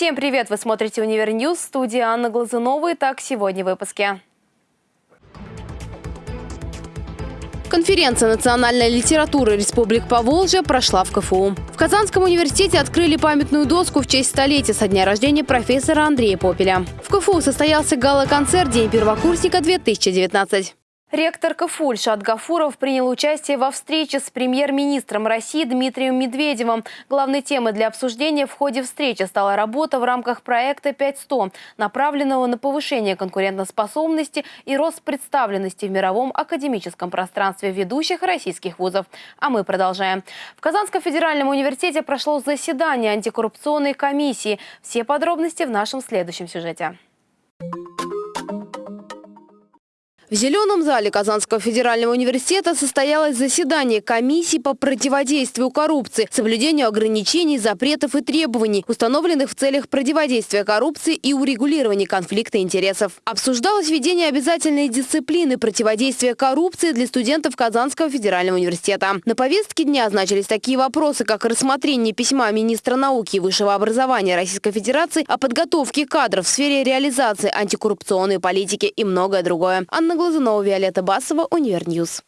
Всем привет! Вы смотрите «Универньюз», студия Анна Глазунова. Итак, сегодня в выпуске. Конференция национальной литературы Республик Поволжья прошла в КФУ. В Казанском университете открыли памятную доску в честь столетия со дня рождения профессора Андрея Попеля. В КФУ состоялся гала-концерт «День первокурсника-2019». Ректор КФУ Ильшат Гафуров принял участие во встрече с премьер-министром России Дмитрием Медведевым. Главной темой для обсуждения в ходе встречи стала работа в рамках проекта 5100, направленного на повышение конкурентоспособности и рост представленности в мировом академическом пространстве ведущих российских вузов. А мы продолжаем. В Казанском федеральном университете прошло заседание антикоррупционной комиссии. Все подробности в нашем следующем сюжете. В Зеленом зале Казанского федерального университета состоялось заседание комиссии по противодействию коррупции, соблюдению ограничений, запретов и требований, установленных в целях противодействия коррупции и урегулирования конфликта интересов. Обсуждалось введение обязательной дисциплины противодействия коррупции для студентов Казанского федерального университета. На повестке дня значились такие вопросы, как рассмотрение письма министра науки и высшего образования Российской Федерации о подготовке кадров в сфере реализации антикоррупционной политики и многое другое. Анна Глазунова, Виолетта Басова, Универньюз.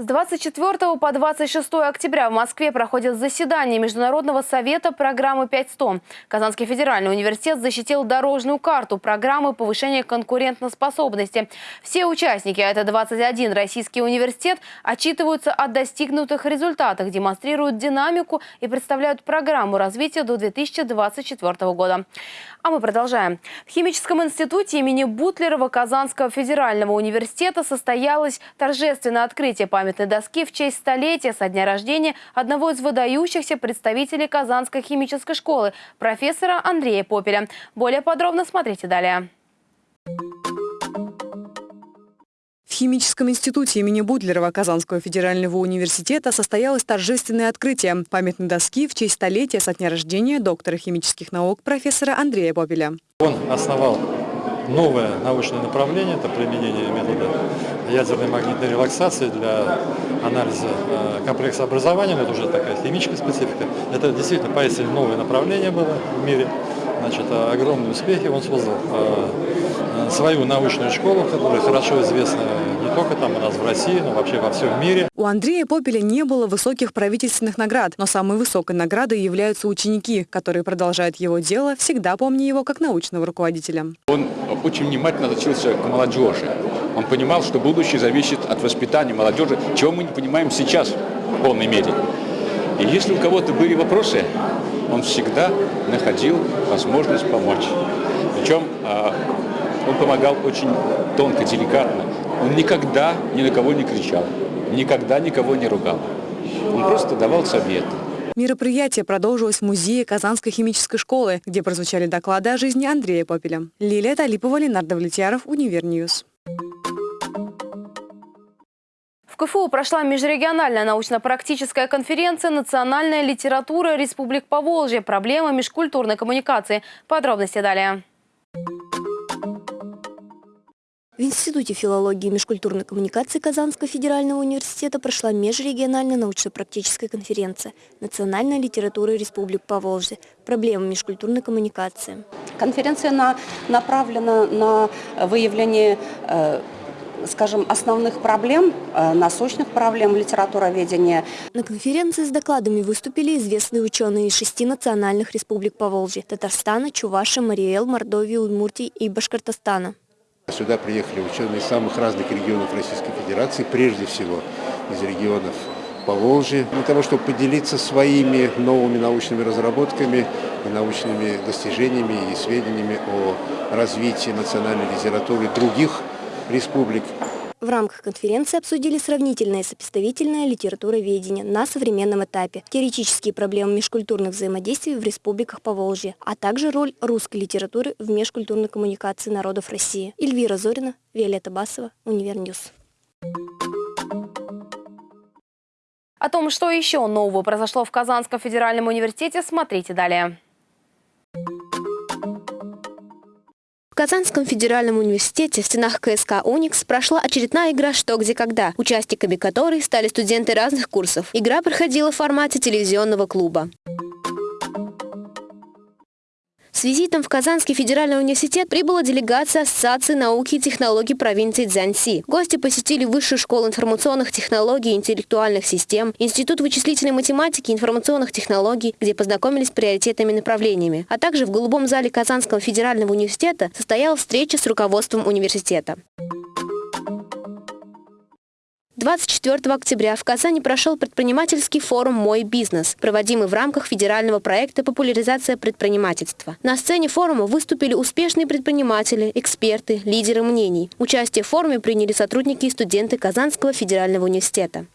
С 24 по 26 октября в Москве проходит заседание Международного совета программы 5100. Казанский федеральный университет защитил дорожную карту программы повышения конкурентоспособности. Все участники, а это 21 российский университет, отчитываются о достигнутых результатах, демонстрируют динамику и представляют программу развития до 2024 года. А мы продолжаем. В Химическом институте имени Бутлерова Казанского федерального университета состоялось торжественное открытие памятной доски в честь столетия со дня рождения одного из выдающихся представителей Казанской химической школы, профессора Андрея Попеля. Более подробно смотрите далее. Химическом институте имени Будлерова Казанского федерального университета состоялось торжественное открытие памятной доски в честь столетия со дня рождения доктора химических наук профессора Андрея Бобеля. Он основал новое научное направление, это применение метода ядерной магнитной релаксации для анализа э, комплекса образования, это уже такая химическая специфика. Это действительно поистине новое направление было в мире, значит, огромные успехи он создал э, э, свою научную школу, которая хорошо известна не только там у нас в России, но вообще во всем мире. У Андрея Попеля не было высоких правительственных наград, но самой высокой наградой являются ученики, которые продолжают его дело, всегда помня его как научного руководителя. Он очень внимательно относился к молодежи. Он понимал, что будущее зависит от воспитания молодежи, чего мы не понимаем сейчас в полной мере. И если у кого-то были вопросы, он всегда находил возможность помочь. Причем а, он помогал очень тонко, деликатно. Он никогда ни на кого не кричал, никогда никого не ругал. Он просто давал советы. Мероприятие продолжилось в музее Казанской химической школы, где прозвучали доклады о жизни Андрея Попеля. Лилия Талипова, Ленардо Влетьяров, Универньюз. В КФУ прошла межрегиональная научно-практическая конференция «Национальная литература Республик Поволжье. Проблемы межкультурной коммуникации». Подробности далее. В Институте филологии и межкультурной коммуникации Казанского федерального университета прошла межрегиональная научно-практическая конференция «Национальная литература Республик Поволжье. Проблемы межкультурной коммуникации». Конференция на, направлена на выявление э, скажем, основных проблем, э, насущных проблем литературоведения. На конференции с докладами выступили известные ученые из шести национальных республик Поволжья – Татарстана, Чуваши, Мариэл, Мордовии, Удмуртии и Башкортостана. Сюда приехали ученые из самых разных регионов Российской Федерации, прежде всего из регионов Поволжья, для того, чтобы поделиться своими новыми научными разработками и научными достижениями и сведениями о развитии национальной литературы других республик. В рамках конференции обсудили сравнительное и сопоставительное литературоведение на современном этапе, теоретические проблемы межкультурных взаимодействий в республиках Поволжья, а также роль русской литературы в межкультурной коммуникации народов России. Эльвира Зорина, Виолетта Басова, Универньюз. О том, что еще нового произошло в Казанском федеральном университете, смотрите далее. Казанском федеральном университете в стенах КСК «Уникс» прошла очередная игра «Что, где, когда», участниками которой стали студенты разных курсов. Игра проходила в формате телевизионного клуба. С визитом в Казанский федеральный университет прибыла делегация Ассоциации науки и технологий провинции Цзянси. Гости посетили Высшую школу информационных технологий и интеллектуальных систем, Институт вычислительной математики и информационных технологий, где познакомились с приоритетными направлениями. А также в голубом зале Казанского федерального университета состоялась встреча с руководством университета. 24 октября в Казани прошел предпринимательский форум «Мой бизнес», проводимый в рамках федерального проекта «Популяризация предпринимательства». На сцене форума выступили успешные предприниматели, эксперты, лидеры мнений. Участие в форуме приняли сотрудники и студенты Казанского федерального университета.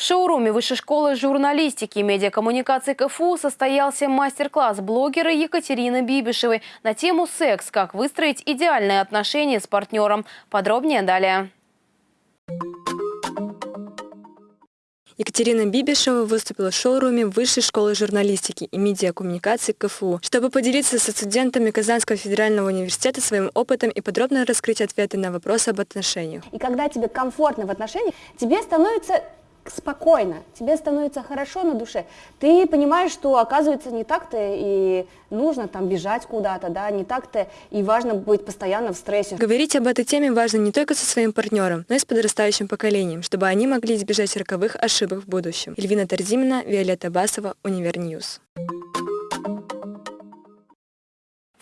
В шоуруме Высшей школы журналистики и медиакоммуникации КФУ состоялся мастер-класс блогера Екатерины Бибишевой на тему «Секс. Как выстроить идеальные отношения с партнером». Подробнее далее. Екатерина Бибишева выступила в шоуруме Высшей школы журналистики и медиакоммуникации КФУ, чтобы поделиться со студентами Казанского федерального университета своим опытом и подробно раскрыть ответы на вопросы об отношениях. И когда тебе комфортно в отношениях, тебе становится спокойно, тебе становится хорошо на душе, ты понимаешь, что оказывается не так-то и нужно там бежать куда-то, да, не так-то и важно быть постоянно в стрессе. Говорить об этой теме важно не только со своим партнером, но и с подрастающим поколением, чтобы они могли избежать роковых ошибок в будущем. Эльвина Тарзимина, Виолетта Басова, Универньюз.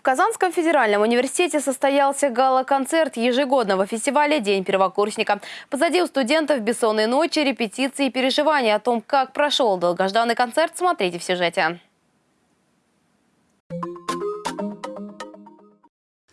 Казанском федеральном университете состоялся гала-концерт ежегодного фестиваля «День первокурсника». Позади у студентов бессонные ночи, репетиции и переживания о том, как прошел долгожданный концерт, смотрите в сюжете.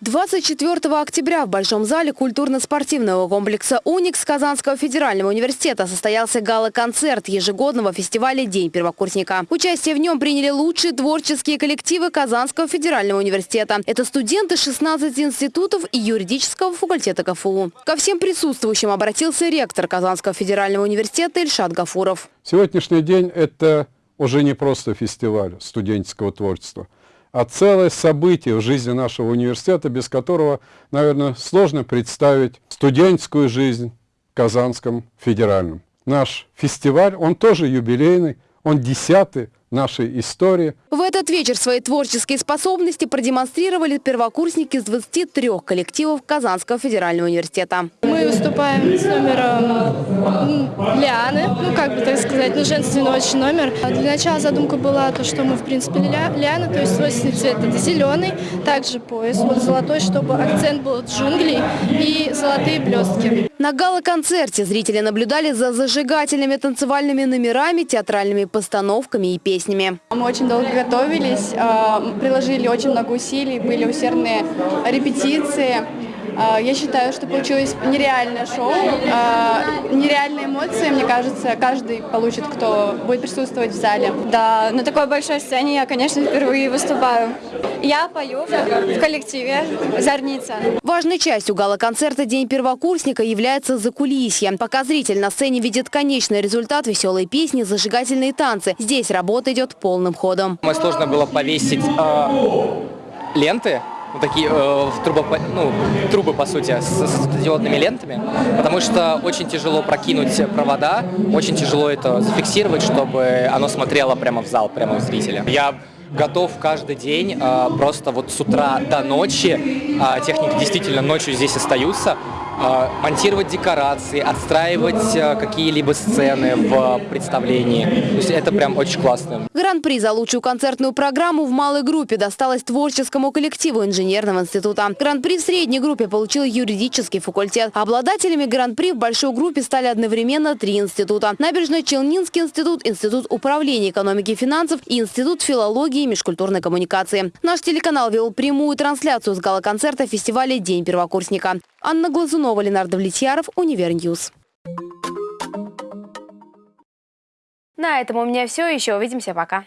24 октября в Большом зале культурно-спортивного комплекса «Уникс» Казанского федерального университета состоялся гала-концерт ежегодного фестиваля «День первокурсника». Участие в нем приняли лучшие творческие коллективы Казанского федерального университета. Это студенты 16 институтов и юридического факультета КФУ. Ко всем присутствующим обратился ректор Казанского федерального университета Ильшат Гафуров. Сегодняшний день – это уже не просто фестиваль студенческого творчества – а целое событие в жизни нашего университета, без которого, наверное, сложно представить студенческую жизнь в Казанском федеральном. Наш фестиваль, он тоже юбилейный, он десятый нашей истории. В этот вечер свои творческие способности продемонстрировали первокурсники из 23 коллективов Казанского федерального университета. Мы выступаем с номером Лианы, ну как бы так сказать, ну женственный очень номер. Для начала задумка была то, что мы в принципе Лиана, то есть свойственный цвет это зеленый, также пояс вот золотой, чтобы акцент был джунглей и золотые блестки. На гала-концерте зрители наблюдали за зажигательными танцевальными номерами, театральными постановками и песнями. Мы очень долго готовились, а, приложили очень много усилий, были усердные репетиции. А, я считаю, что получилось нереальное шоу, а, нереальные эмоции, мне кажется, каждый получит, кто будет присутствовать в зале. Да, на такой большой сцене я, конечно, впервые выступаю. Я пою в коллективе «Зорница». Важной частью гала-концерта «День первокурсника» является закулисье. Пока зритель на сцене видит конечный результат веселой песни, зажигательные танцы. Здесь работа идет полным ходом. Мне сложно было повесить э, ленты ну, такие э, трубы, ну, трубы, по сути, с, с диодными лентами, потому что очень тяжело прокинуть провода, очень тяжело это зафиксировать, чтобы оно смотрело прямо в зал, прямо в зрителя. Я готов каждый день, э, просто вот с утра до ночи, э, техники действительно ночью здесь остаются, монтировать декорации, отстраивать а, какие-либо сцены в представлении. То есть это прям очень классно. Гран-при за лучшую концертную программу в малой группе досталось творческому коллективу инженерного института. Гран-при в средней группе получил юридический факультет. Обладателями гран-при в большой группе стали одновременно три института. Набережно-Челнинский институт, Институт управления экономики и финансов и Институт филологии и межкультурной коммуникации. Наш телеканал вел прямую трансляцию с гала-концерта фестиваля «День первокурсника». Анна Глазунова, Ленардо Влетьяров, Универньюз. На этом у меня все. Еще увидимся. Пока.